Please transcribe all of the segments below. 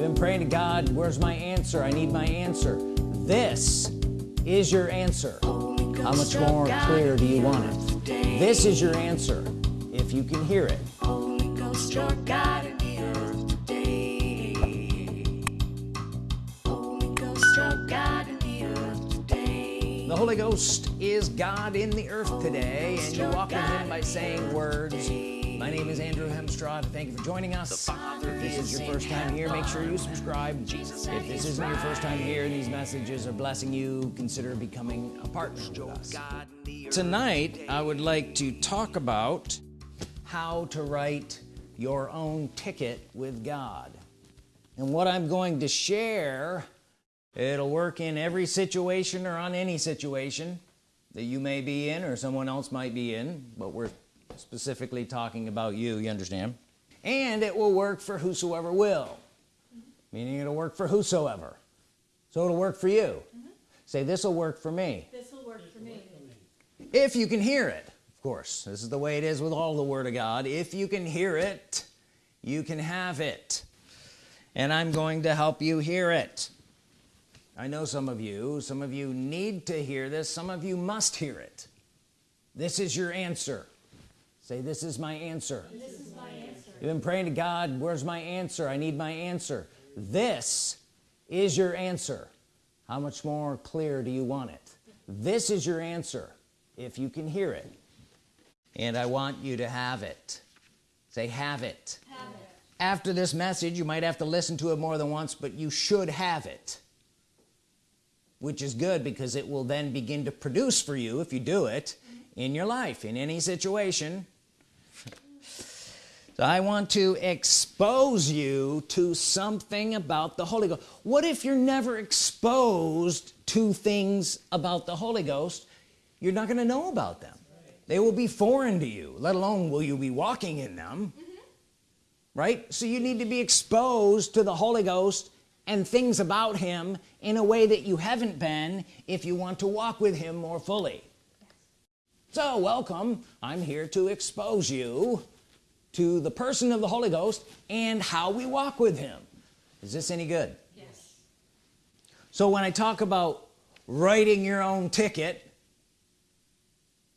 been praying to God where's my answer? I need my answer. This is your answer. How much more clear do you want it? This is your answer if you can hear it. The Holy Ghost is God in the earth today and you walk with him by saying words my name is Andrew Hemstrad. Thank you for joining us. If this is your first time here make sure you subscribe. If this isn't your first time here and these messages are blessing you. Consider becoming a partner with us. Tonight I would like to talk about how to write your own ticket with God. And what I'm going to share it'll work in every situation or on any situation that you may be in or someone else might be in but we're specifically talking about you you understand? And it will work for whosoever will. Meaning it'll work for whosoever. So it'll work for you. Mm -hmm. say this will work for me. This will work for me. If you can hear it of course. This is the way it is with all the Word of God. If you can hear it you can have it. And I'm going to help you hear it. I know some of you some of you need to hear this some of you must hear it. This is your answer say this is my answer, is my answer. you've been praying to God where's my answer? I need my answer. This is your answer. How much more clear do you want it? This is your answer if you can hear it. And I want you to have it. Say have it. have it. After this message you might have to listen to it more than once but you should have it. Which is good because it will then begin to produce for you if you do it in your life in any situation so I want to expose you to something about the Holy Ghost. What if you're never exposed to things about the Holy Ghost? You're not going to know about them. They will be foreign to you let alone will you be walking in them. Mm -hmm. right? So you need to be exposed to the Holy Ghost and things about him in a way that you haven't been if you want to walk with him more fully. So welcome. I'm here to expose you to the person of the Holy Ghost and how we walk with him. Is this any good? Yes. So when I talk about writing your own ticket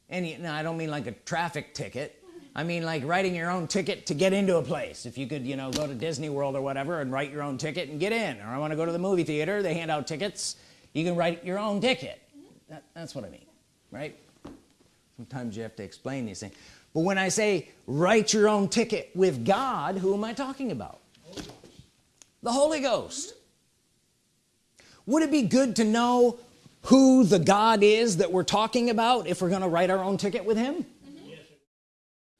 and you, I don't mean like a traffic ticket. I mean like writing your own ticket to get into a place. If you could you know go to Disney World or whatever and write your own ticket and get in. Or I want to go to the movie theater they hand out tickets. You can write your own ticket. That, that's what I mean right? Sometimes you have to explain these things but when I say write your own ticket with God who am I talking about? The Holy Ghost. Would it be good to know who the God is that we're talking about if we're gonna write our own ticket with him? Mm-hmm.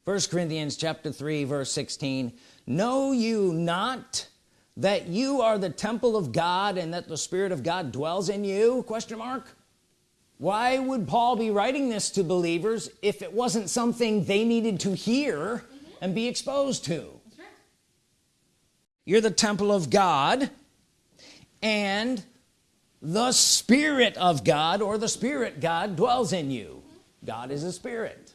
First Corinthians chapter 3 verse 16 know you not that you are the temple of God and that the Spirit of God dwells in you? Question mark why would Paul be writing this to believers if it wasn't something they needed to hear mm -hmm. and be exposed to right. you're the temple of God and the Spirit of God or the Spirit God dwells in you. God is a spirit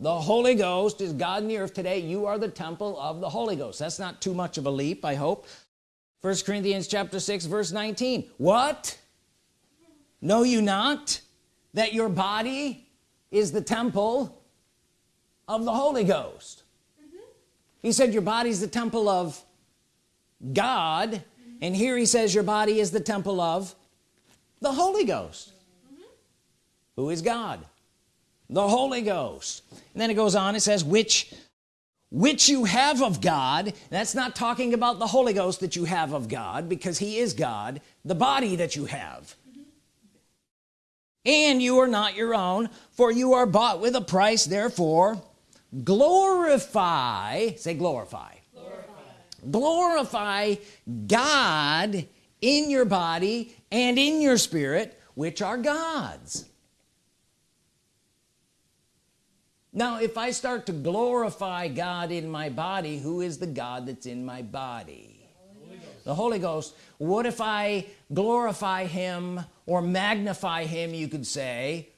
the Holy Ghost is God in the earth today you are the temple of the Holy Ghost that's not too much of a leap I hope first Corinthians chapter 6 verse 19 what know you not that your body is the temple of the Holy Ghost mm -hmm. he said your body is the temple of God mm -hmm. and here he says your body is the temple of the Holy Ghost mm -hmm. who is God the Holy Ghost and then it goes on it says which which you have of God that's not talking about the Holy Ghost that you have of God because he is God the body that you have and you are not your own for you are bought with a price. Therefore glorify say glorify. Glorify, glorify God in your body and in your spirit which are God's. Now if I start to glorify God in my body who is the God that's in my body? Holy the Holy Ghost. What if I glorify him or magnify him you could say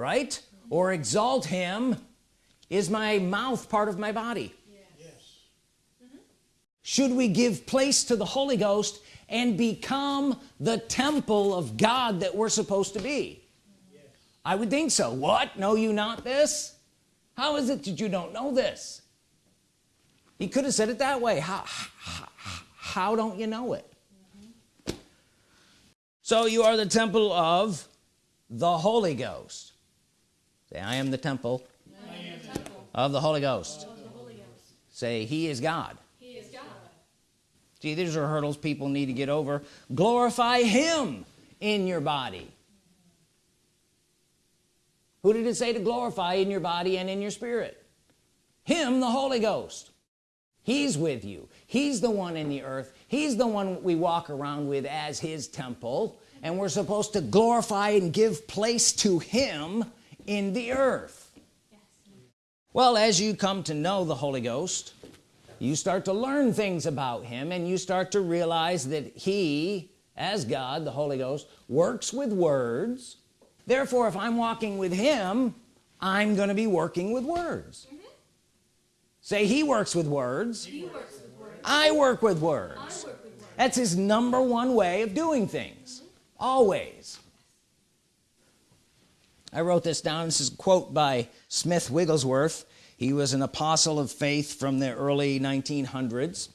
right? Or exalt him is my mouth part of my body. Yes. Should we give place to the Holy Ghost and become the temple of God that we're supposed to be? Yes. I would think so. What? Know you not this? How is it that you don't know this? He could have said it that way. How, how, how don't you know it. So you are the temple of the Holy Ghost. Say I am the temple, am the temple of the Holy Ghost. the Holy Ghost. Say he is God. See these are hurdles people need to get over. Glorify him in your body. Who did it say to glorify in your body and in your spirit? Him the Holy Ghost. He's with you. He's the one in the earth. He's the one we walk around with as his temple and we're supposed to glorify and give place to him in the earth yes. well as you come to know the Holy Ghost you start to learn things about him and you start to realize that he as God the Holy Ghost works with words therefore if I'm walking with him I'm gonna be working with words mm -hmm. say he works with words, works with words. I, work with words. work with words that's his number one way of doing things. Always. I wrote this down. This is a quote by Smith Wigglesworth. He was an apostle of faith from the early 1900s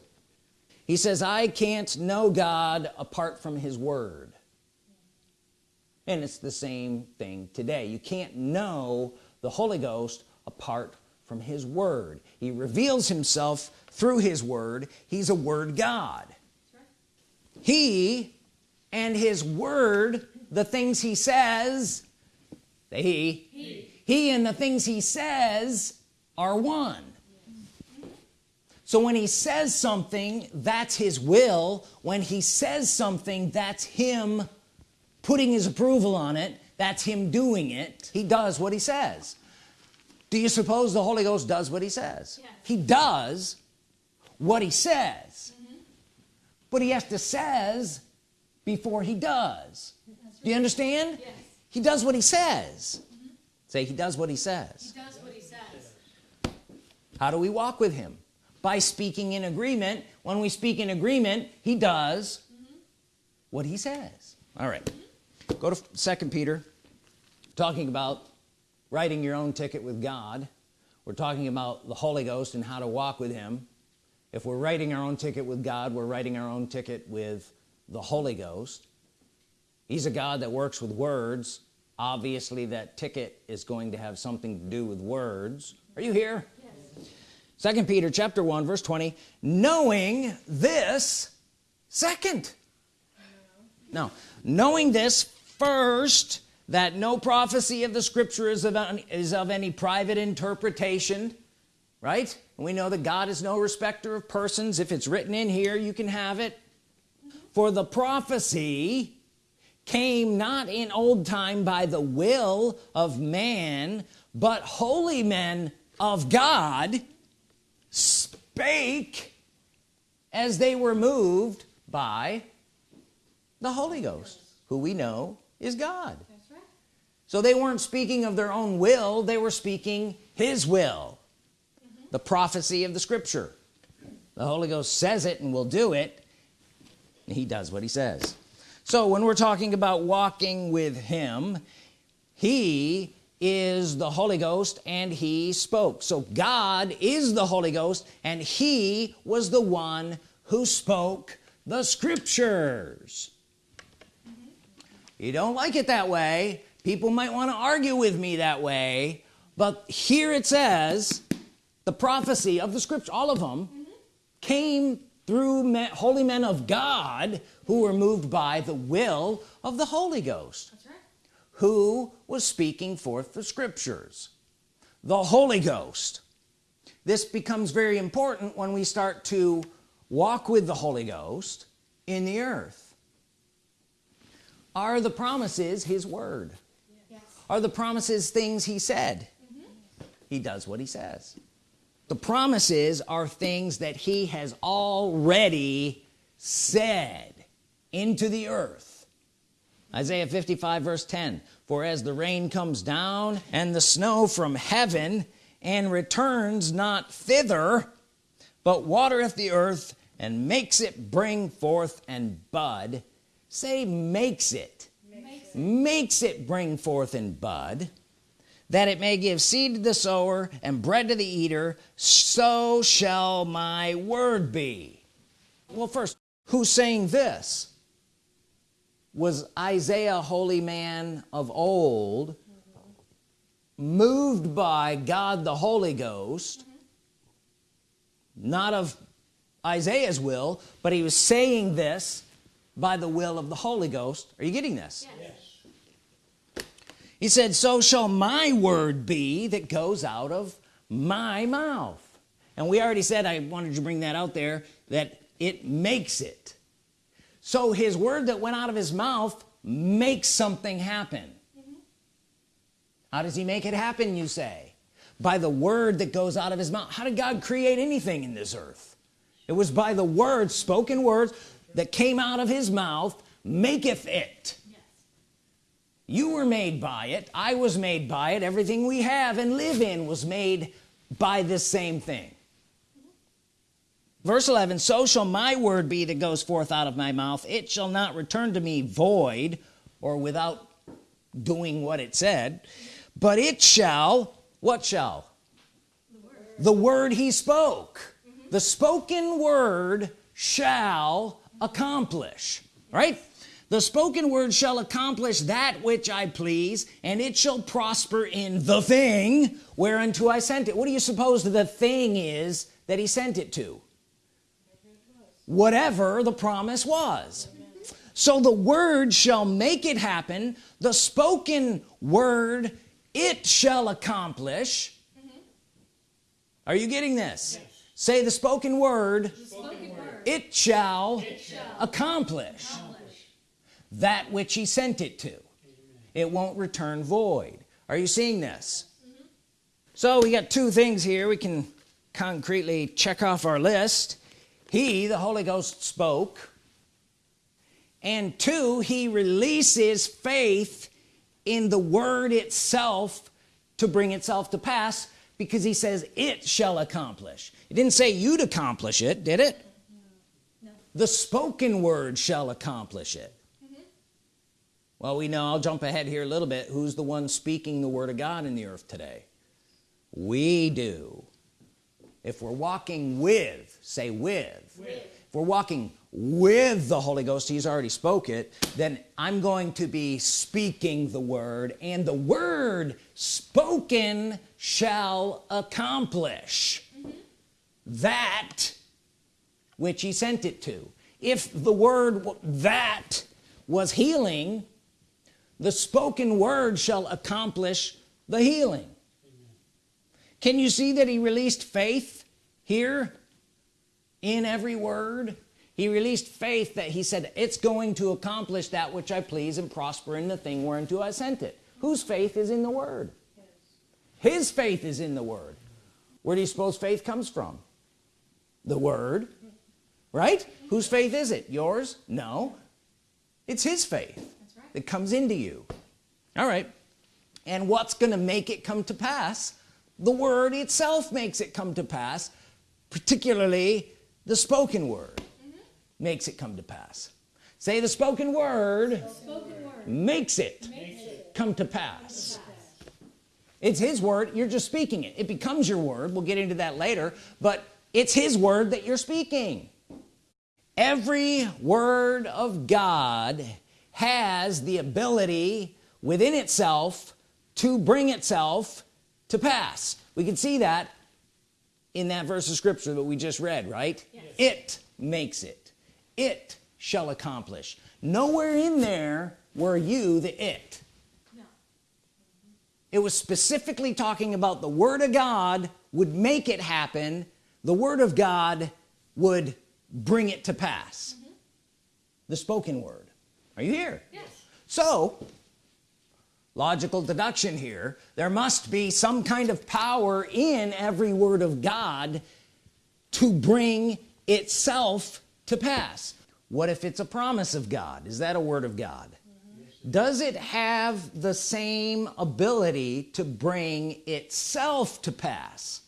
he says I can't know God apart from his word. And it's the same thing today. You can't know the Holy Ghost apart from his word. He reveals himself through his word. He's a word God. He and his word the things he says the he, he he and the things he says are one. So when he says something that's his will. When he says something that's him putting his approval on it. That's him doing it. He does what he says. Do you suppose the Holy Ghost does what he says? Yes. he does what he says. Mm -hmm. but he has to says before he does right. do you understand yes. he does what he says mm -hmm. say he does what he says he does how do we walk with him by speaking in agreement when we speak in agreement he does mm -hmm. what he says all right. mm -hmm. go to second Peter talking about writing your own ticket with God we're talking about the Holy Ghost and how to walk with him if we're writing our own ticket with God we're writing our own ticket with the Holy Ghost. He's a God that works with words. Obviously that ticket is going to have something to do with words. Are you here? Yes. second Peter chapter 1 verse 20 knowing this second. No. Knowing this first that no prophecy of the scripture is of, is of any private interpretation right? We know that God is no respecter of persons. If it's written in here you can have it for the prophecy came not in old time by the will of man but holy men of God spake as they were moved by the Holy Ghost who we know is God right. so they weren't speaking of their own will they were speaking his will mm -hmm. the prophecy of the scripture the Holy Ghost says it and will do it he does what he says. So when we're talking about walking with him he is the Holy Ghost and he spoke. So God is the Holy Ghost and he was the one who spoke the scriptures. You don't like it that way. People might want to argue with me that way but here it says the prophecy of the scripture all of them mm -hmm. came through men, holy men of God who were moved by the will of the Holy Ghost who was speaking forth the scriptures. The Holy Ghost. This becomes very important when we start to walk with the Holy Ghost in the earth. Are the promises his word? Yes. are the promises things he said? Mm -hmm. he does what he says the promises are things that he has already said into the earth Isaiah 55 verse 10 for as the rain comes down and the snow from heaven and returns not thither but watereth the earth and makes it bring forth and bud say makes it Makes it. makes it bring forth and bud that it may give seed to the sower and bread to the eater so shall my word be. Well first who's saying this? Was Isaiah holy man of old moved by God the Holy Ghost not of Isaiah's will but he was saying this by the will of the Holy Ghost? Are you getting this? Yes. He said so shall my word be that goes out of my mouth. And we already said I wanted to bring that out there that it makes it. So his word that went out of his mouth makes something happen. Mm-hmm. How does he make it happen you say? By the word that goes out of his mouth. How did God create anything in this earth? It was by the words spoken words that came out of his mouth maketh it. You were made by it. I was made by it. Everything we have and live in was made by this same thing. Verse 11 so shall my word be that goes forth out of my mouth. It shall not return to me void or without doing what it said but it shall what shall? The word he spoke. The spoken word shall accomplish. Right the spoken word shall accomplish that which I please and it shall prosper in the thing whereunto I sent it. What do you suppose the thing is that he sent it to? Whatever the promise was. So the word shall make it happen. The spoken word it shall accomplish. Are you getting this? Say the spoken word Spoken word. it shall, shall accomplish accomplish. That which he sent it to. It won't return void. Are you seeing this? Mm-hmm. So we got two things here we can concretely check off our list. He the Holy Ghost spoke. And two he releases faith in the word itself to bring itself to pass because he says it shall accomplish. It didn't say you'd accomplish it did it? No. the spoken word shall accomplish it well we know I'll jump ahead here a little bit. Who's the one speaking the Word of God in the earth today? We do. If we're walking with say with, if we're walking with the Holy Ghost he's already spoke it then I'm going to be speaking the word and the word spoken shall accomplish mm-hmm. that which he sent it to. If the word that was healing the spoken word shall accomplish the healing. Can you see that he released faith here in every word? He released faith that he said it's going to accomplish that which I please and prosper in the thing whereunto I sent it. Whose faith is in the word? His faith is in the word. Where do you suppose faith comes from? The word right? Whose faith is it? Yours? No. It's his faith. That comes into you. All right. And what's gonna make it come to pass? The word itself makes it come to pass particularly the spoken word mm-hmm. makes it come to pass. Say the spoken word Spoken word. makes it Makes it. come to pass. It's his word you're just speaking it. It becomes your word we'll get into that later but it's his word that you're speaking. Every word of God has the ability within itself to bring itself to pass. We can see that in that verse of scripture that we just read right? It makes it. It shall accomplish. Nowhere in there were you the it. No. it was specifically talking about the Word of God would make it happen. The Word of God would bring it to pass. Mm-hmm. The spoken word are you here? Yes. so logical deduction here there must be some kind of power in every word of God to bring itself to pass. What if it's a promise of God? Is that a word of God? Does it have the same ability to bring itself to pass?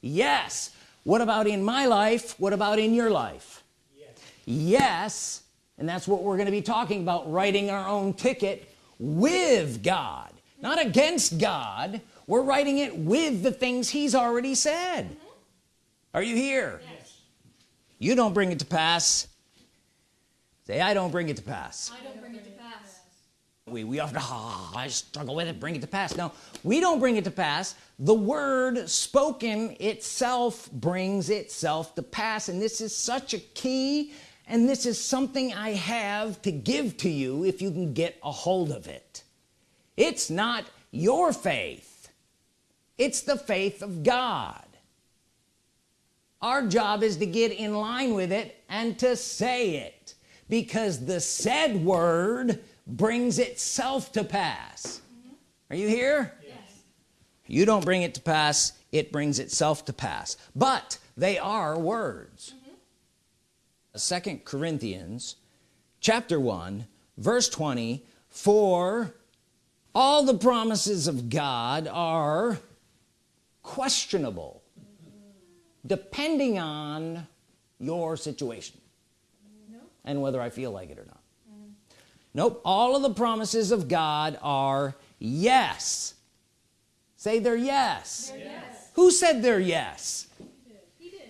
Yes. What about in my life? What about in your life? Yes, yes and that's what we're going to be talking about writing our own ticket with God not against God. We're writing it with the things he's already said. Mm -hmm. are you here? Yes. you don't bring it to pass. Say I don't bring it to pass. I don't bring it to pass. We we often oh, I struggle with it. Bring it to pass. No we don't bring it to pass. The word spoken itself brings itself to pass and this is such a key and this is something I have to give to you if you can get a hold of it. It's not your faith. It's the faith of God. Our job is to get in line with it and to say it because the said word brings itself to pass. Are you here? Yes. you don't bring it to pass it brings itself to pass. But they are words second Corinthians chapter 1 verse 20 for all the promises of God are questionable depending on your situation no. and whether I feel like it or not mm. nope all of the promises of God are yes say they're yes, they're yes. who said they're yes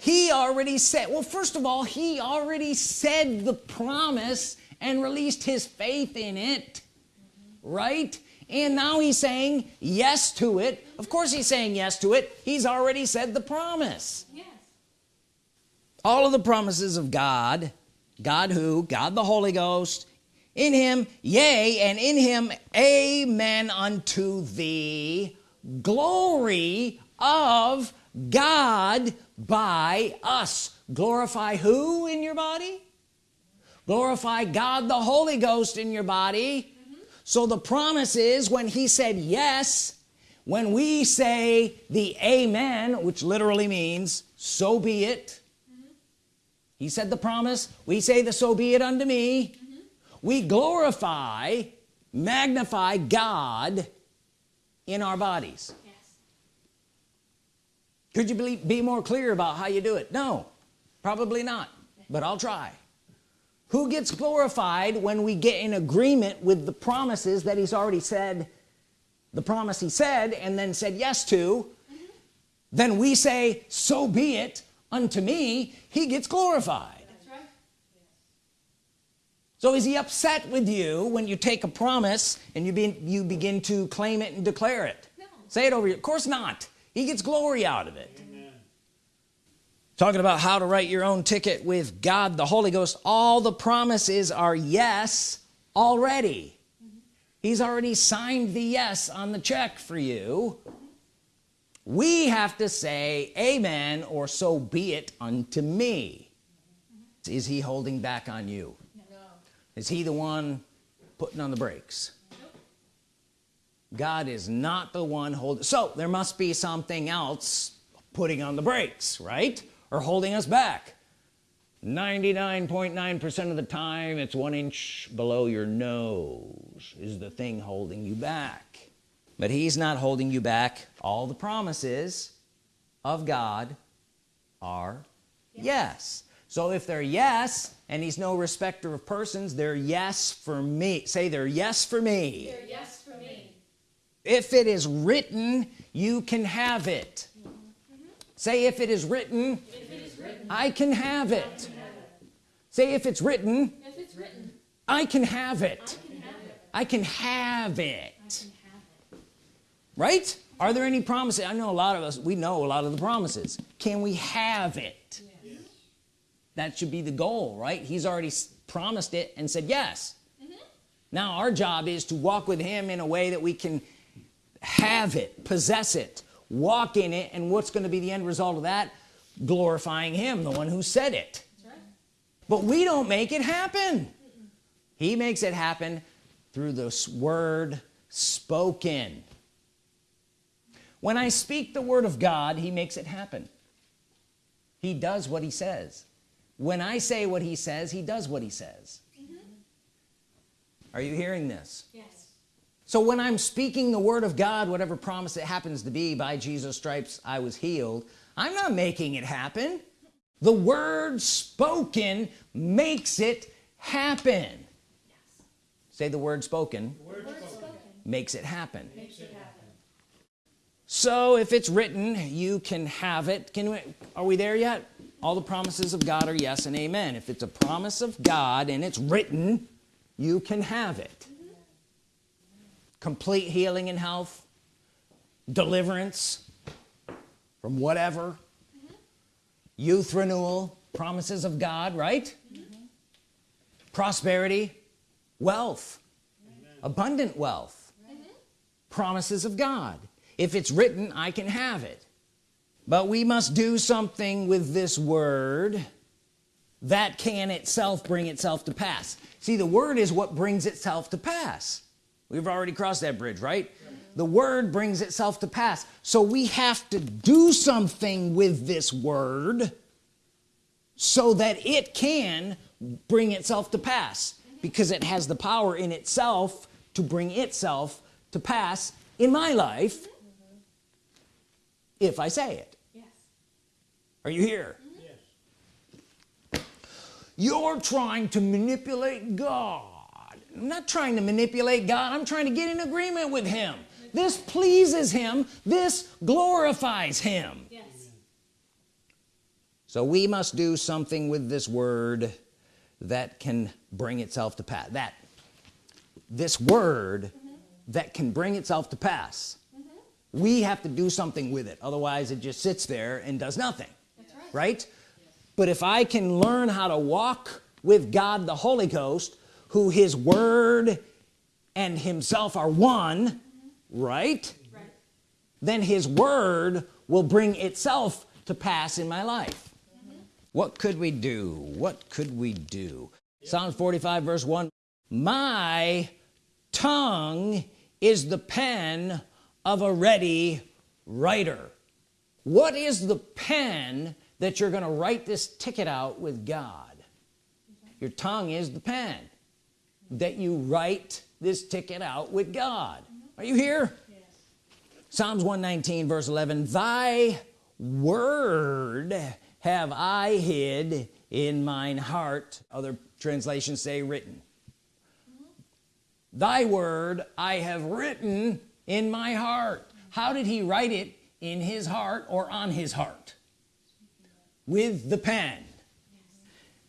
he already said well first of all he already said the promise and released his faith in it right? And now he's saying yes to it. Of course he's saying yes to it. He's already said the promise. Yes. all of the promises of God God who? God the Holy Ghost. In him yea and in him amen unto the glory of God by us glorify who in your body glorify God the Holy Ghost in your body mm -hmm. so the promise is when he said yes when we say the amen which literally means so be it mm -hmm. he said the promise we say the so be it unto me mm -hmm. we glorify magnify God in our bodies could you be, be more clear about how you do it? No probably not but I'll try. Who gets glorified when we get in agreement with the promises that he's already said the promise he said and then said yes to? Mm -hmm. then we say so be it unto me. He gets glorified. That's right. so is he upset with you when you take a promise and you, be, you begin to claim it and declare it? No. say it over you of course not he gets glory out of it. Amen. talking about how to write your own ticket with God the Holy Ghost all the promises are yes already. He's already signed the yes on the check for you. We have to say amen or so be it unto me. Is he holding back on you? No. is he the one putting on the brakes God is not the one holding so there must be something else putting on the brakes right? Or holding us back. 99.9 percent .9 of the time it's one inch below your nose is the thing holding you back. But he's not holding you back. All the promises of God are yes, yes. so if they're yes and he's no respecter of persons they're yes for me. Say they're yes for me. They're yes if it is written you can have it mm -hmm. say if it is written, if it is written I, can have it. can have it say if it's written if it's written I can have it I can have it, I can have it. right are there any promises I know a lot of us we know a lot of the promises can we have it yes. that should be the goal right he's already promised it and said yes mm -hmm. now our job is to walk with him in a way that we can have it possess it walk in it and what's going to be the end result of that? Glorifying him the one who said it. Right. but we don't make it happen. Mm -mm. he makes it happen through this word spoken. When I speak the word of God he makes it happen. He does what he says. When I say what he says he does what he says. Mm -hmm. are you hearing this? Yes so when I'm speaking the Word of God whatever promise it happens to be by Jesus stripes I was healed I'm not making it happen the word spoken makes it happen yes. say the word spoken, the word spoken. makes it happen makes it happen so if it's written you can have it can we are we there yet all the promises of God are yes and amen if it's a promise of God and it's written you can have it. Complete healing and health deliverance from whatever mm -hmm. youth renewal promises of God right mm -hmm. prosperity wealth Amen. abundant wealth mm-hmm. promises of God if it's written I can have it but we must do something with this word that can itself bring itself to pass see the word is what brings itself to pass we've already crossed that bridge right? The word brings itself to pass. So we have to do something with this word so that it can bring itself to pass because it has the power in itself to bring itself to pass in my life if I say it. Yes. are you here? Yes. you're trying to manipulate God I'm not trying to manipulate God I'm trying to get in agreement with him this pleases him this glorifies him yes. so we must do something with this word that can bring itself to pass that this word mm -hmm. that can bring itself to pass mm -hmm. we have to do something with it otherwise it just sits there and does nothing right, right? Yes. but if I can learn how to walk with God the Holy Ghost who his word and himself are one right? right. Then his word will bring itself to pass in my life. Mm -hmm. what could we do? What could we do? Yeah. Psalms 45 verse 1 my tongue is the pen of a ready writer. What is the pen that you're gonna write this ticket out with God? Your tongue is the pen that you write this ticket out with God. Are you here? Yes. Psalms 119 verse 11 thy word have I hid in mine heart. Other translations say written. Thy word I have written in my heart. How did he write it? In his heart or on his heart? With the pen.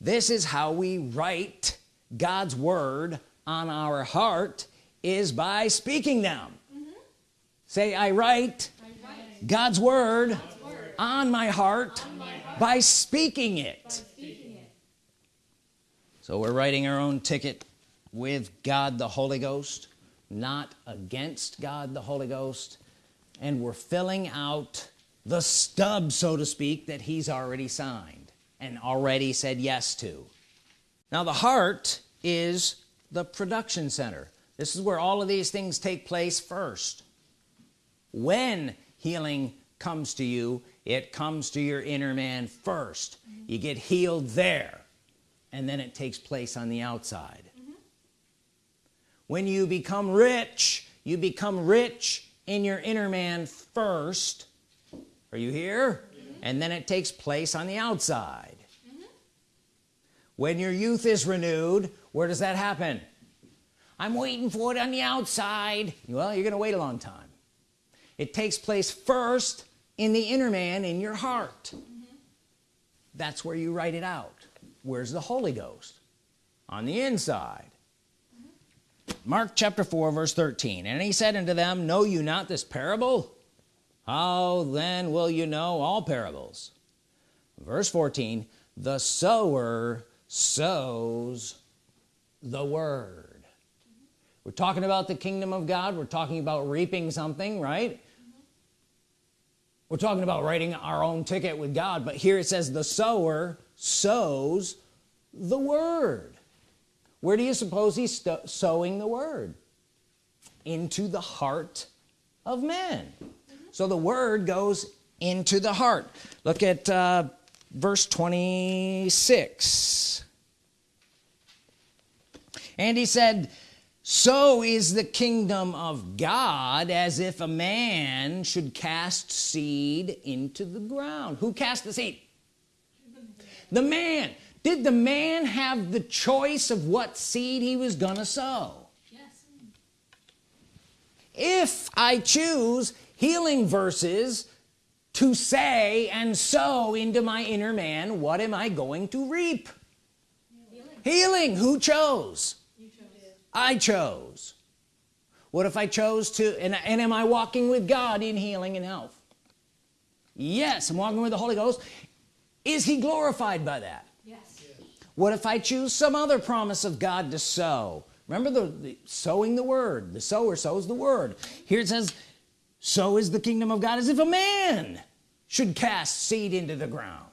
This is how we write God's word on our heart is by speaking them mm -hmm. say I write, I write. God's, word God's word on my heart, on my heart by, speaking by speaking it so we're writing our own ticket with God the Holy Ghost not against God the Holy Ghost and we're filling out the stub so to speak that he's already signed and already said yes to now the heart is the production center this is where all of these things take place first when healing comes to you it comes to your inner man 1st mm -hmm. you get healed there and then it takes place on the outside mm -hmm. when you become rich you become rich in your inner man first are you here and then it takes place on the outside. When your youth is renewed where does that happen? I'm waiting for it on the outside. Well you're gonna wait a long time. It takes place first in the inner man in your heart. Mm -hmm. that's where you write it out. Where's the Holy Ghost? On the inside. Mm -hmm. Mark chapter 4 verse 13 and he said unto them know you not this parable? How then will you know all parables? Verse 14 the sower sows the word. We're talking about the kingdom of God. We're talking about reaping something right? We're talking about writing our own ticket with God but here it says the sower sows the word. Where do you suppose he's sowing the word? Into the heart of men -hmm. so the word goes into the heart. Look at uh, verse 26 and he said so is the kingdom of God as if a man should cast seed into the ground. Who cast the seed? The man. Did the man have the choice of what seed he was gonna sow? Yes. if I choose healing verses to say and sow into my inner man what am I going to reap? Healing. healing. Who chose? You chose. I chose. What if I chose to and, and am I walking with God in healing and health? Yes I'm walking with the Holy Ghost. Is he glorified by that? Yes. what if I choose some other promise of God to sow? Remember the, the sowing the word. The sower sows the word. Here it says so is the kingdom of God as if a man should cast seed into the ground.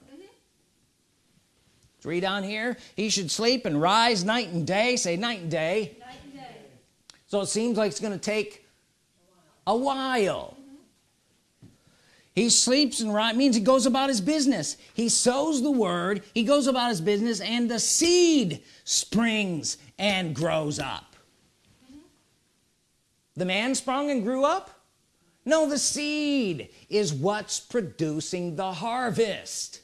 Let's read on here he should sleep and rise night and day. Say night and day. Night and day. so it seems like it's gonna take a while. He sleeps and rise means he goes about his business. He sows the word he goes about his business and the seed springs and grows up. The man sprung and grew up no the seed is what's producing the harvest.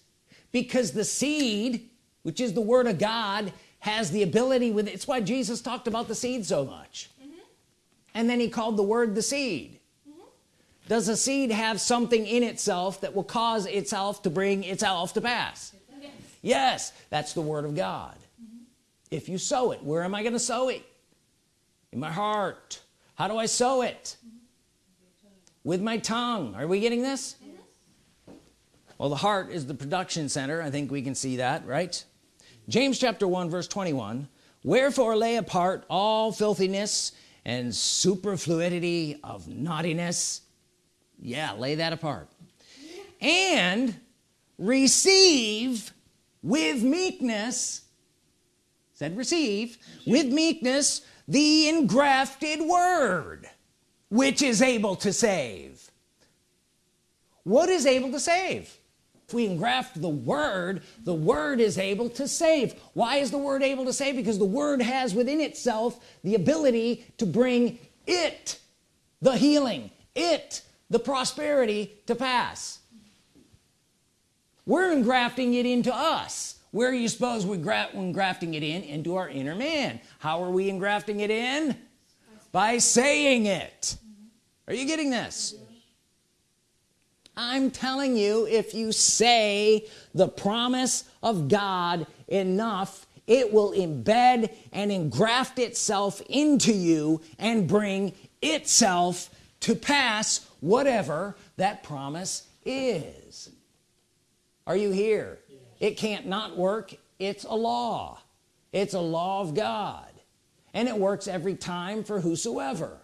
Because the seed which is the Word of God has the ability with it's why Jesus talked about the seed so much. Mm-hmm. And then he called the word the seed. Mm-hmm. Does a seed have something in itself that will cause itself to bring itself to pass? Yes. yes that's the Word of God. Mm-hmm. If you sow it where am I gonna sow it? In my heart. How do I sow it with my tongue. Are we getting this? Well the heart is the production center. I think we can see that right? James chapter 1 verse 21 wherefore lay apart all filthiness and superfluity of naughtiness. Yeah lay that apart. And receive with meekness said receive with meekness the engrafted word which is able to save. What is able to save? If we engraft the word the word is able to save. Why is the word able to save? Because the word has within itself the ability to bring it the healing it the prosperity to pass. We're engrafting it into us. Where are you suppose we gra engrafting it in? Into our inner man. How are we engrafting it in? By saying it are you getting this? I'm telling you if you say the promise of God enough it will embed and engraft itself into you and bring itself to pass whatever that promise is. Are you here? It can't not work. It's a law. It's a law of God. And it works every time for whosoever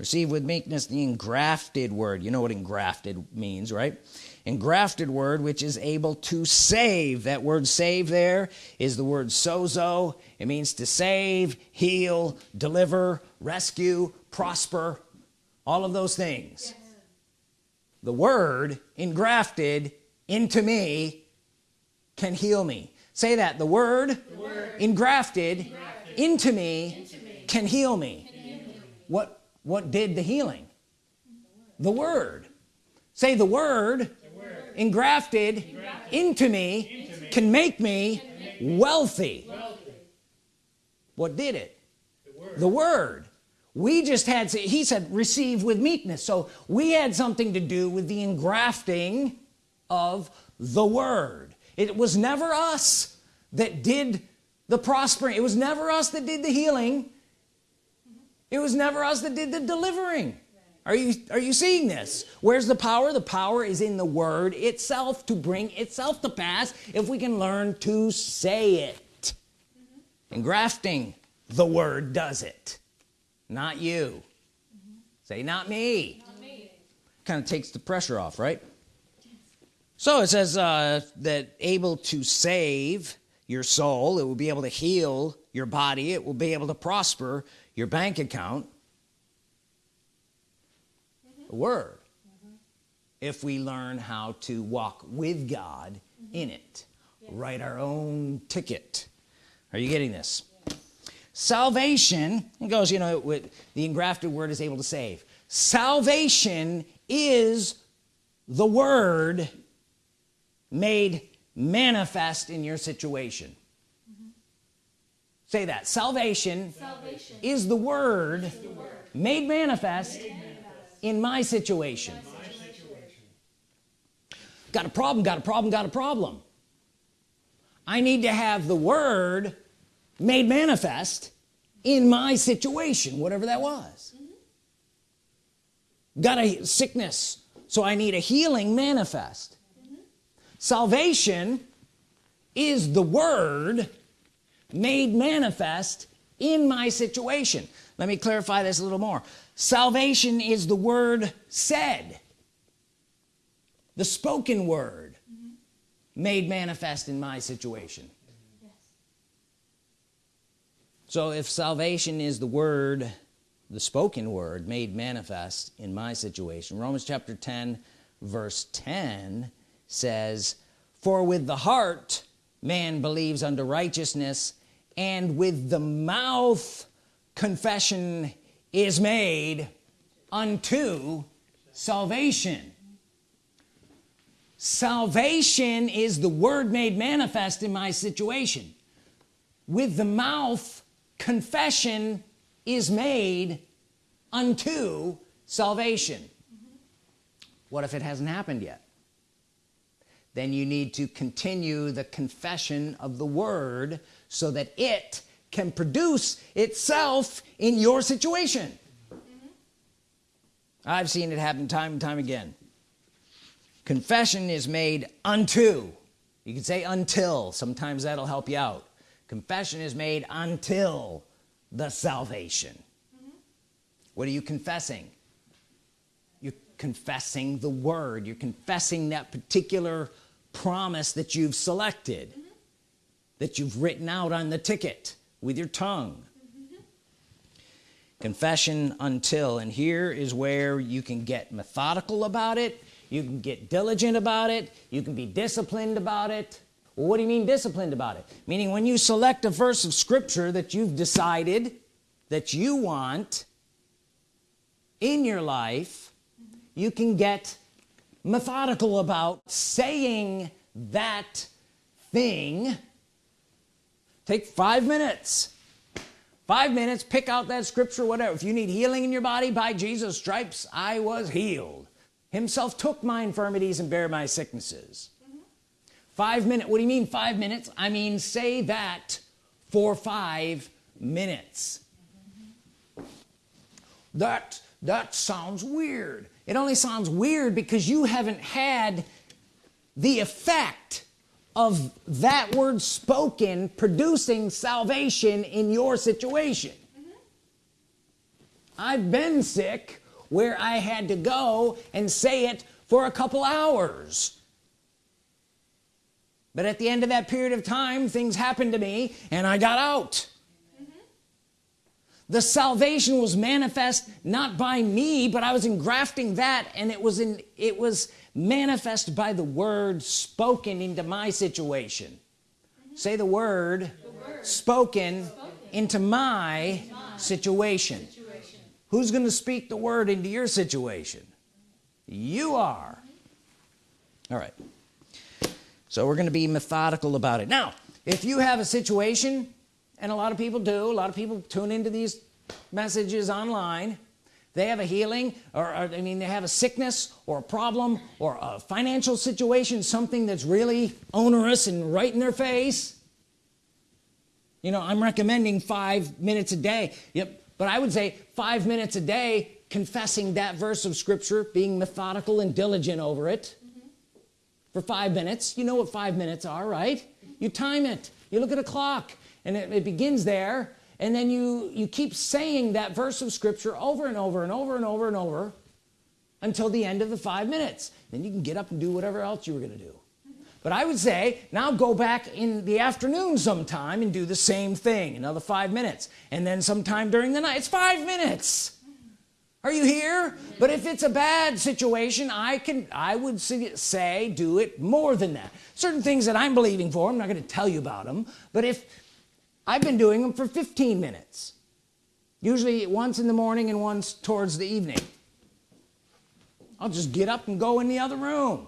receive with meekness the engrafted word. You know what engrafted means right? Engrafted word which is able to save. That word save there is the word sozo. It means to save heal deliver rescue prosper all of those things. The word engrafted into me can heal me. Say that. The word, engrafted, Into, me. can heal me. What what did the healing? The word. Say the word, engrafted, into, me can make me wealthy. What did it? The word. We just had he said receive with meekness. So we had something to do with the engrafting of the word. It was never us that did the prospering. It was never us that did the healing it was never us that did the delivering. Are you are you seeing this? Where's the power? The power is in the word itself to bring itself to pass if we can learn to say it. And grafting the word does it. Not you. Say not me. Not me. kind of takes the pressure off right? So it says uh, that able to save your soul it will be able to heal your body it will be able to prosper your bank account. The word. Mm-hmm. If we learn how to walk with God mm-hmm. in it. Write our own ticket. Are you getting this? Salvation it goes you know with the engrafted word is able to save. Salvation is the word made manifest in your situation. Say that. Salvation, Salvation is the word, made manifest, in my situation. got a problem got a problem got a problem. I need to have the word made manifest in my situation whatever that was. Mm-hmm. Got a sickness so I need a healing manifest salvation is the word made manifest in my situation. Let me clarify this a little more. Salvation is the word said the spoken word made manifest in my situation. Yes so if salvation is the word the spoken word made manifest in my situation Romans chapter 10 verse 10 says for with the heart man believes unto righteousness and with the mouth confession is made unto salvation. Salvation is the word made manifest in my situation. With the mouth confession is made unto salvation. What if it hasn't happened yet then you need to continue the confession of the word so that it can produce itself in your situation. Mm-hmm. I've seen it happen time and time again. Confession is made unto. You can say until. Sometimes that'll help you out. Confession is made until the salvation. Mm-hmm. What are you confessing? You're confessing the word. You're confessing that particular promise that you've selected that you've written out on the ticket with your tongue. Confession until and here is where you can get methodical about it you can get diligent about it you can be disciplined about it. Well, what do you mean disciplined about it? Meaning when you select a verse of scripture that you've decided that you want in your life you can get methodical about saying that thing. Take five minutes. Five minutes pick out that scripture whatever. If you need healing in your body by Jesus stripes I was healed. Himself took my infirmities and bare my sicknesses. Five minutes what do you mean five minutes? I mean say that for five minutes. That that sounds weird it only sounds weird because you haven't had the effect of that word spoken producing salvation in your situation. Mm-hmm. I've been sick where I had to go and say it for a couple hours. But at the end of that period of time things happened to me and I got out the salvation was manifest not by me but I was engrafting that and it was in it was manifest by the word spoken into my situation. Say the word, spoken, into my, situation. Situation who's going to speak the word into your situation? You are. All right. So we're going to be methodical about it. Now if you have a situation and a lot of people do. A lot of people tune into these messages online. They have a healing or, or I mean they have a sickness or a problem or a financial situation something that's really onerous and right in their face. You know I'm recommending five minutes a day. Yep. But I would say five minutes a day confessing that verse of Scripture being methodical and diligent over it for five minutes. You know what five minutes are right? You time it. You look at a clock and it, it begins there and then you you keep saying that verse of Scripture over and over and over and over and over until the end of the five minutes. Then you can get up and do whatever else you were gonna do. But I would say now go back in the afternoon sometime and do the same thing another five minutes. And then sometime during the night it's five minutes. Are you here? But if it's a bad situation I can I would say- say do it more than that. Certain things that I'm believing for I'm not going to tell you about them but if I've been doing them for 15 minutes. Usually once in the morning and once towards the evening. I'll just get up and go in the other room.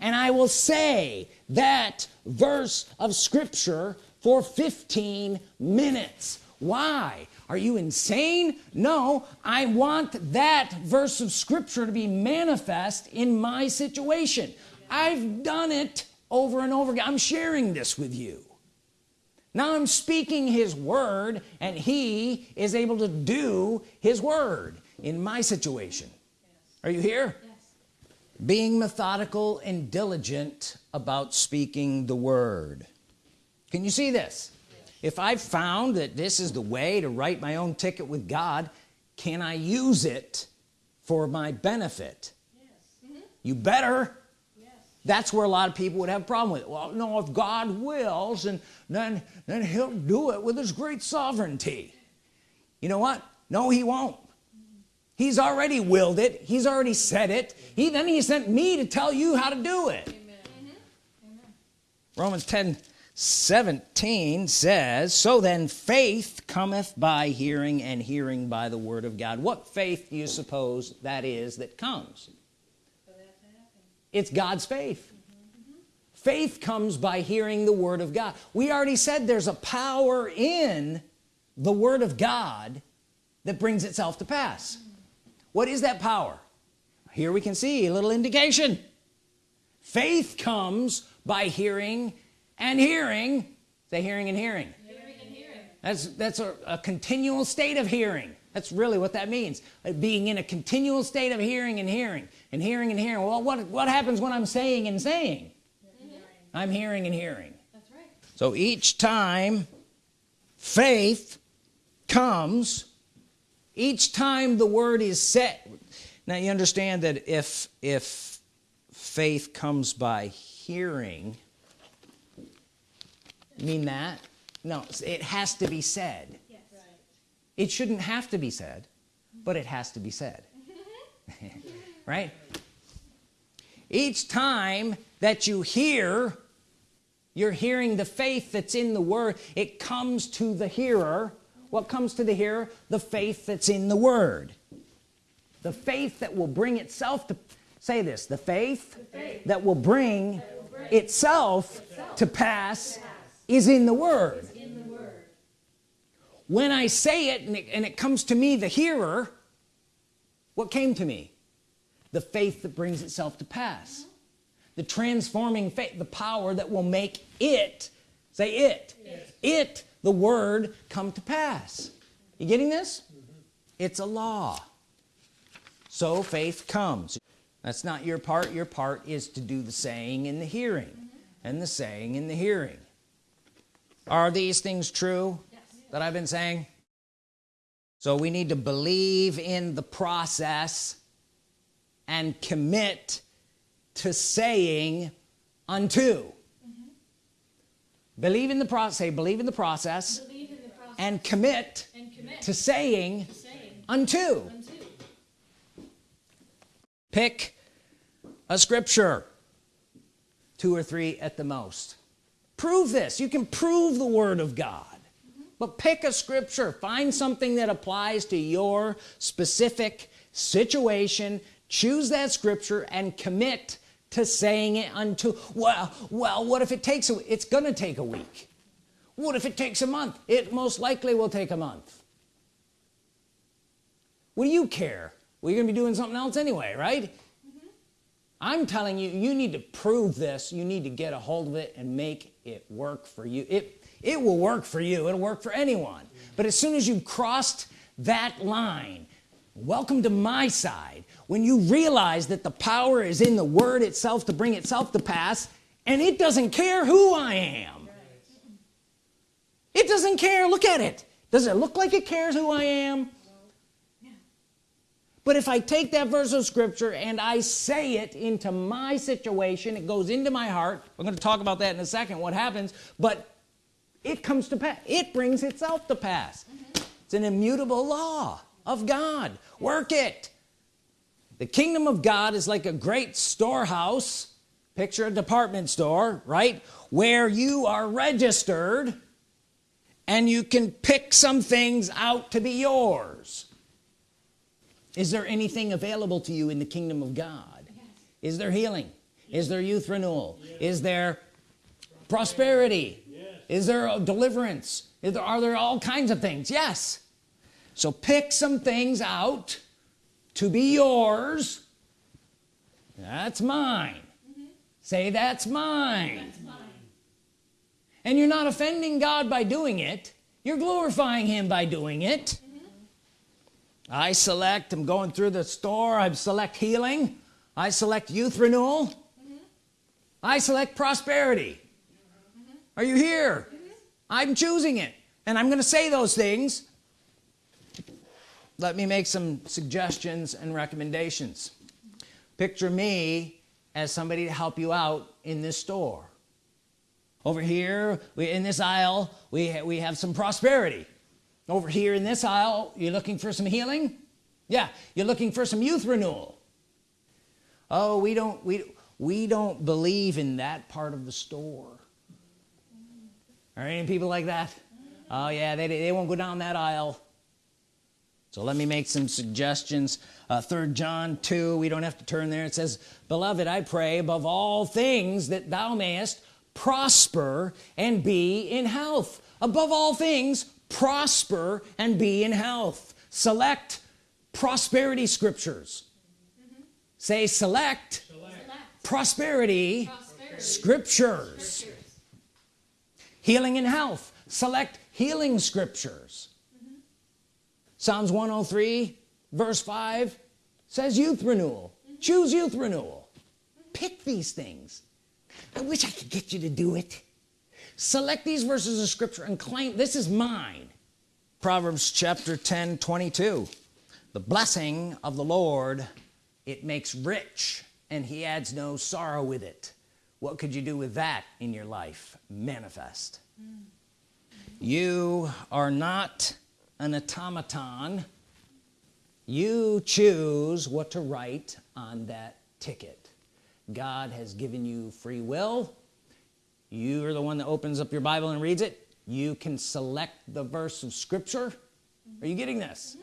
And I will say that verse of Scripture for 15 minutes. Why? Are you insane? No I want that verse of Scripture to be manifest in my situation. I've done it over and over again. I'm sharing this with you now I'm speaking his word and he is able to do his word in my situation yes. are you here yes. being methodical and diligent about speaking the word can you see this yes. if I've found that this is the way to write my own ticket with God can I use it for my benefit mm -hmm. you better that's where a lot of people would have a problem with it. Well no if God wills and then then he'll do it with his great sovereignty. You know what? No he won't. He's already willed it. He's already said it. He then he sent me to tell you how to do it. Amen. Mm-hmm. Romans 10 17 says so then faith cometh by hearing and hearing by the word of God. What faith do you suppose that is that comes it's God's faith. Faith comes by hearing the Word of God. We already said there's a power in the Word of God that brings itself to pass. What is that power? Here we can see a little indication. Faith comes by hearing and hearing. Say hearing and hearing, hearing, and hearing. that's that's a, a continual state of hearing. That's really what that means. Being in a continual state of hearing and hearing and hearing and hearing. Well what what happens when I'm saying and saying? I'm hearing and hearing. That's right. So each time faith comes each time the word is set. Now you understand that if if faith comes by hearing mean that? No it has to be said. Yes. right. it shouldn't have to be said but it has to be said right? Each time that you hear you're hearing the faith that's in the word. It comes to the hearer. What comes to the hearer? The faith that's in the word. The faith that will bring itself to say this the faith, the faith that, will bring, that will bring itself, itself to pass, pass is in the word. When I say it and, it and it comes to me the hearer what came to me the faith that brings itself to pass the transforming faith the power that will make it say it yes. it the word come to pass you getting this mm -hmm. it's a law so faith comes that's not your part your part is to do the saying and the hearing mm -hmm. and the saying and the hearing are these things true that I've been saying so we need to believe in the process and commit to saying unto. Mm -hmm. believe in the process say believe in the process, in the process and, commit and commit to saying, to saying unto. unto. Pick a scripture two or three at the most. Prove this. You can prove the Word of God. But pick a scripture. Find something that applies to your specific situation choose that scripture and commit to saying it unto well well what if it takes a it's gonna take a week. What if it takes a month? It most likely will take a month. What do you care? Well you're gonna be doing something else anyway right? Mm -hmm. I'm telling you you need to prove this. You need to get a hold of it and make it work for you. It it will work for you. It'll work for anyone. But as soon as you've crossed that line welcome to my side when you realize that the power is in the word itself to bring itself to pass and it doesn't care who I am. It doesn't care. Look at it. Does it look like it cares who I am? But if I take that verse of scripture and I say it into my situation it goes into my heart. We're going to talk about that in a second what happens. But it comes to pass. It brings itself to pass. Mm -hmm. it's an immutable law of God. Work it the kingdom of God is like a great storehouse picture a department store right where you are registered and you can pick some things out to be yours. Is there anything available to you in the kingdom of God? Yes. is there healing? Yes. is there youth renewal? Yes. is there prosperity? Is there a deliverance? There, are there all kinds of things? Yes. So pick some things out to be yours that's mine mm -hmm. say that's mine. that's mine and you're not offending God by doing it you're glorifying him by doing it mm -hmm. I select I'm going through the store I select healing I select youth renewal mm -hmm. I select prosperity mm -hmm. are you here mm-hmm. I'm choosing it and I'm gonna say those things let me make some suggestions and recommendations. Picture me as somebody to help you out in this store. Over here we in this aisle we ha we have some prosperity. Over here in this aisle you're looking for some healing? Yeah you're looking for some youth renewal. Oh we don't we we don't believe in that part of the store. Are any people like that? Oh yeah they, they won't go down that aisle so let me make some suggestions uh, third John 2 we don't have to turn there it says beloved I pray above all things that thou mayest prosper and be in health above all things prosper and be in health select prosperity scriptures mm -hmm. say select, select. Prosperity, prosperity, scriptures. scriptures healing and health select healing scriptures. Psalms 103 verse 5 says youth renewal. Choose youth renewal. Pick these things. I wish I could get you to do it. Select these verses of scripture and claim this is mine. Proverbs chapter 10 22 the blessing of the Lord it makes rich and he adds no sorrow with it. What could you do with that in your life? Manifest. Mm. you are not an automaton. You choose what to write on that ticket. God has given you free will. You are the one that opens up your Bible and reads it. You can select the verse of Scripture. Are you getting this?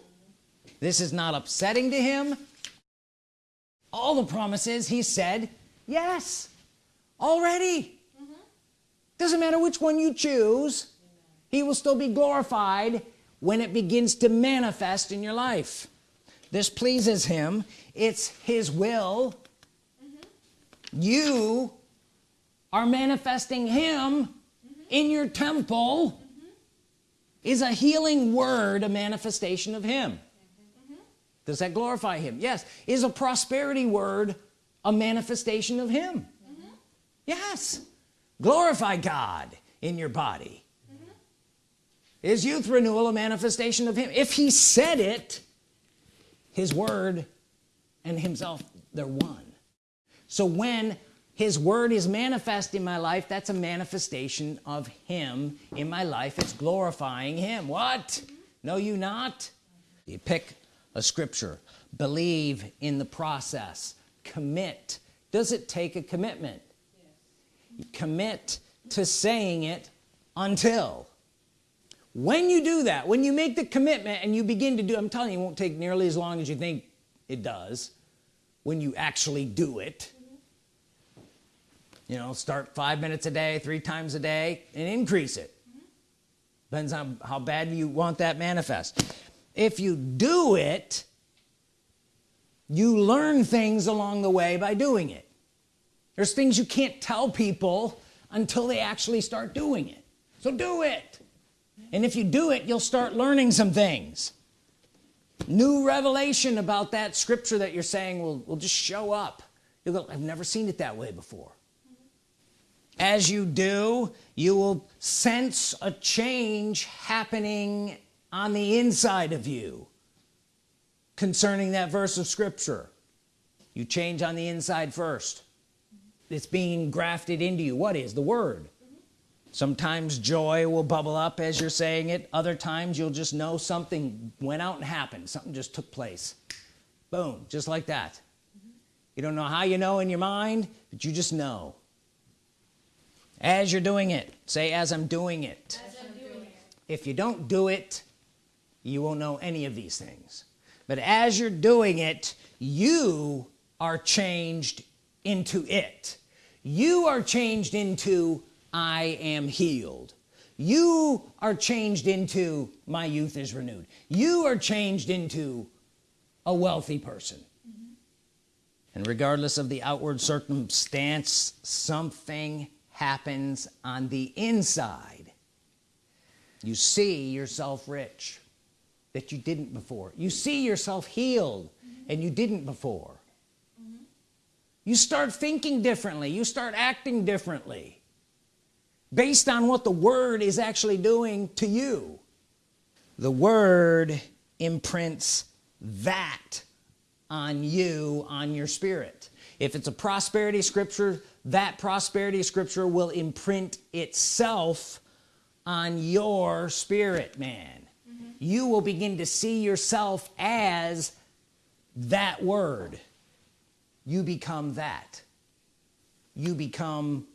This is not upsetting to him. All the promises he said yes already. Mm -hmm. doesn't matter which one you choose he will still be glorified when it begins to manifest in your life. This pleases him. It's his will. You are manifesting him mm -hmm. in your temple mm -hmm. is a healing word a manifestation of him. Mm -hmm. does that glorify him? Yes. Is a prosperity word a manifestation of him? Yes. Glorify God in your body is youth renewal a manifestation of him. If he said it his word and himself they're one. So when his word is manifest in my life that's a manifestation of him in my life. It's glorifying him. What? No you not? You pick a scripture. Believe in the process. Commit. Does it take a commitment? Yes. commit to saying it until when you do that when you make the commitment and you begin to do I'm telling you it won't take nearly as long as you think it does when you actually do it. You know start five minutes a day three times a day and increase it. Depends on how bad you want that manifest. If you do it you learn things along the way by doing it. There's things you can't tell people until they actually start doing it. So do it and if you do it you'll start learning some things. New revelation about that scripture that you're saying will, will just show up. You'll go I've never seen it that way before. As you do you will sense a change happening on the inside of you concerning that verse of Scripture. You change on the inside first. It's being grafted into you. What is? The Word sometimes joy will bubble up as you're saying it. Other times you'll just know something went out and happened. Something just took place. Boom just like that. You don't know how you know in your mind but you just know. As you're doing it say as I'm doing it, as I'm doing it. if you don't do it you won't know any of these things. But as you're doing it you are changed into it. You are changed into I am healed. You are changed into my youth is renewed. You are changed into a wealthy person. And regardless of the outward circumstance something happens on the inside. You see yourself rich that you didn't before. You see yourself healed and you didn't before. You start thinking differently. You start acting differently based on what the word is actually doing to you. The word imprints that on you on your spirit. If it's a prosperity scripture that prosperity scripture will imprint itself on your spirit man. Mm-hmm. You will begin to see yourself as that word. You become that. You become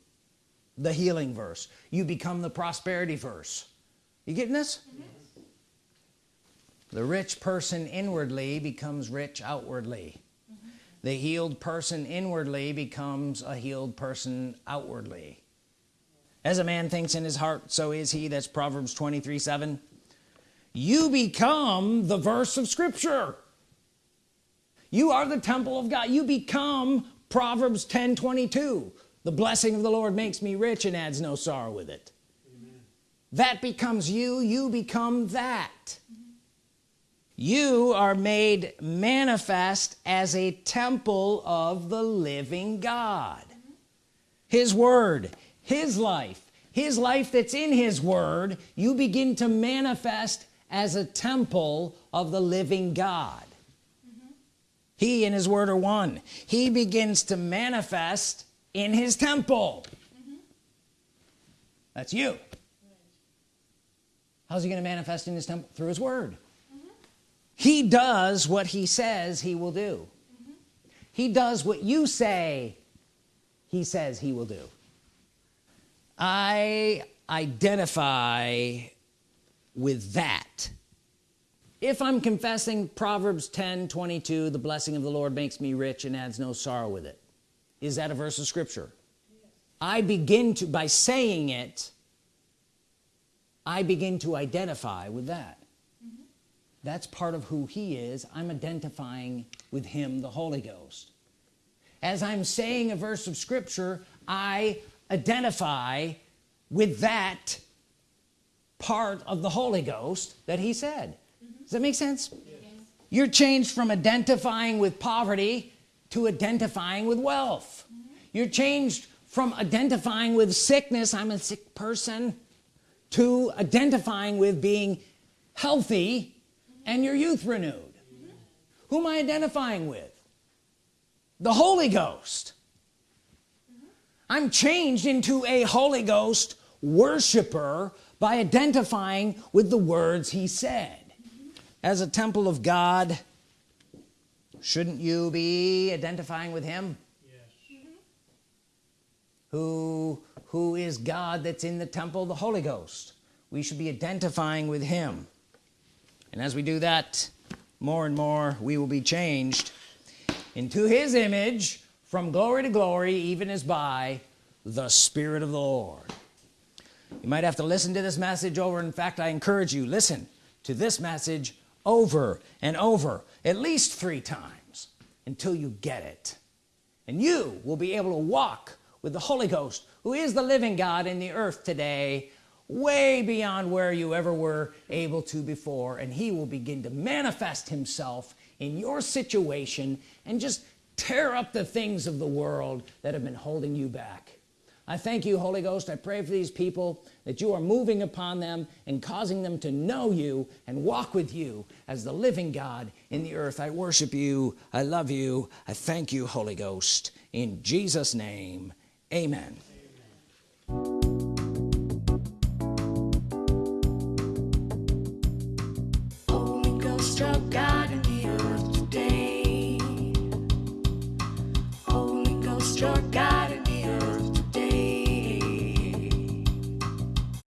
the healing verse. You become the prosperity verse. You getting this? Mm-hmm. The rich person inwardly becomes rich outwardly. Mm-hmm. The healed person inwardly becomes a healed person outwardly. As a man thinks in his heart so is he. That's Proverbs 23 7 you become the verse of Scripture. You are the temple of God. You become Proverbs 10 22 the blessing of the Lord makes me rich and adds no sorrow with it. Amen. that becomes you you become that. You are made manifest as a temple of the living God. His word his life his life that's in his word you begin to manifest as a temple of the living God. Mm-hmm. He and his word are one. He begins to manifest in his temple. That's you. How's he to manifest in his temple? Through his word. He does what he says he will do. He does what you say he says he will do. I identify with that. If I'm confessing Proverbs 10 22 the blessing of the Lord makes me rich and adds no sorrow with it is that a verse of Scripture yes. I begin to by saying it I begin to identify with that mm -hmm. that's part of who he is I'm identifying with him the Holy Ghost as I'm saying a verse of Scripture I identify with that part of the Holy Ghost that he said mm -hmm. does that make sense yes. you're changed from identifying with poverty to identifying with wealth mm -hmm. you're changed from identifying with sickness I'm a sick person to identifying with being healthy mm -hmm. and your youth renewed who am I identifying with the Holy Ghost I'm changed into a Holy Ghost worshiper by identifying with the words he said as a temple of God shouldn't you be identifying with him? Yes. who who is God that's in the temple? The Holy Ghost. We should be identifying with him. And as we do that more and more we will be changed into his image from glory to glory even as by the Spirit of the Lord. You might have to listen to this message over. In fact I encourage you listen to this message over and over at least three times until you get it. And you will be able to walk with the Holy Ghost who is the living God in the earth today way beyond where you ever were able to before. And he will begin to manifest himself in your situation and just tear up the things of the world that have been holding you back. I thank you Holy Ghost. I pray for these people that you are moving upon them and causing them to know you and walk with you as the living God in the earth. I worship you. I love you. I thank you Holy Ghost. In Jesus name amen